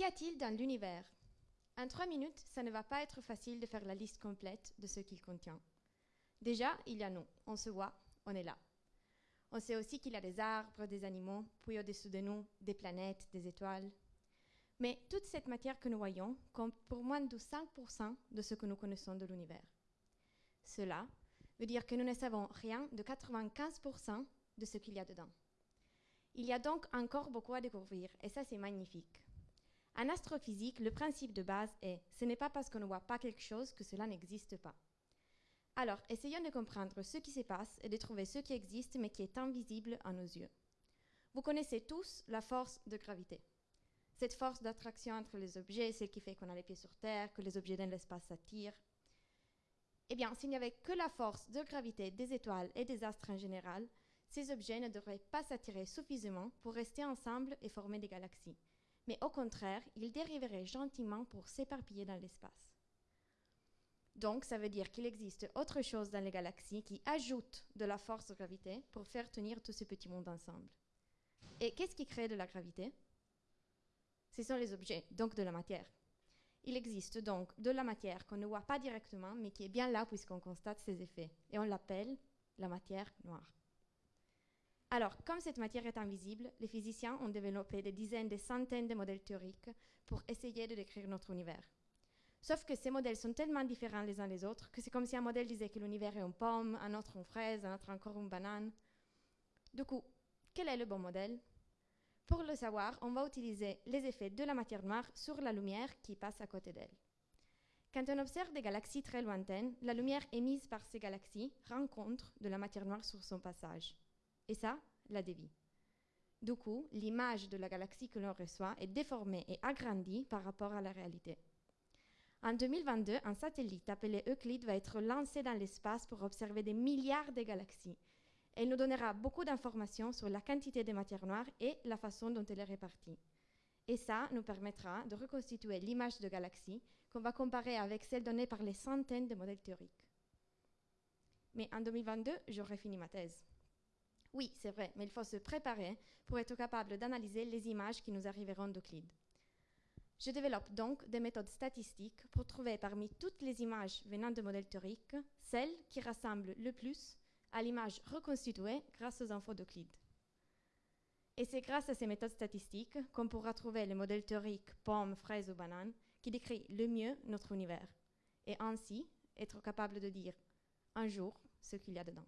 Qu'y a-t-il dans l'univers? En trois minutes, ça ne va pas être facile de faire la liste complète de ce qu'il contient. Déjà, il y a nous. On se voit, on est là. On sait aussi qu'il y a des arbres, des animaux, puis au-dessous de nous, des planètes, des étoiles. Mais toute cette matière que nous voyons compte pour moins de 5% de ce que nous connaissons de l'univers. Cela veut dire que nous ne savons rien de 95% de ce qu'il y a dedans. Il y a donc encore beaucoup à découvrir, et ça c'est magnifique. En astrophysique, le principe de base est ce n'est pas parce qu'on ne voit pas quelque chose que cela n'existe pas. Alors, essayons de comprendre ce qui se passe et de trouver ce qui existe mais qui est invisible à nos yeux. Vous connaissez tous la force de gravité. Cette force d'attraction entre les objets, celle qui fait qu'on a les pieds sur Terre, que les objets dans l'espace s'attirent. Eh bien, s'il n'y avait que la force de gravité des étoiles et des astres en général, ces objets ne devraient pas s'attirer suffisamment pour rester ensemble et former des galaxies. Mais au contraire, ils dériveraient gentiment pour s'éparpiller dans l'espace. Donc, ça veut dire qu'il existe autre chose dans les galaxies qui ajoute de la force de gravité pour faire tenir tout ce petit monde ensemble. Et qu'est-ce qui crée de la gravité? Ce sont les objets, donc de la matière. Il existe donc de la matière qu'on ne voit pas directement, mais qui est bien là puisqu'on constate ses effets. Et on l'appelle la matière noire. Alors, comme cette matière est invisible, les physiciens ont développé des dizaines, des centaines de modèles théoriques pour essayer de décrire notre univers. Sauf que ces modèles sont tellement différents les uns des autres que c'est comme si un modèle disait que l'univers est une pomme, un autre une fraise, un autre encore une banane. Du coup, quel est le bon modèle? Pour le savoir, on va utiliser les effets de la matière noire sur la lumière qui passe à côté d'elle. Quand on observe des galaxies très lointaines, la lumière émise par ces galaxies rencontre de la matière noire sur son passage. Et ça, la dévie. Du coup, l'image de la galaxie que l'on reçoit est déformée et agrandie par rapport à la réalité. En 2022, un satellite appelé Euclid va être lancé dans l'espace pour observer des milliards de galaxies. Elle nous donnera beaucoup d'informations sur la quantité de matière noire et la façon dont elle est répartie. Et ça nous permettra de reconstituer l'image de galaxie qu'on va comparer avec celle donnée par les centaines de modèles théoriques. Mais en 2022, j'aurai fini ma thèse. Oui, c'est vrai, mais il faut se préparer pour être capable d'analyser les images qui nous arriveront d'Euclide. Je développe donc des méthodes statistiques pour trouver parmi toutes les images venant de modèles théoriques celles qui rassemblent le plus à l'image reconstituée grâce aux infos d'Euclide. Et c'est grâce à ces méthodes statistiques qu'on pourra trouver le modèle théorique pomme, fraise ou banane qui décrit le mieux notre univers et ainsi être capable de dire un jour ce qu'il y a dedans.